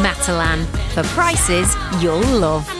Matalan for prices you'll love.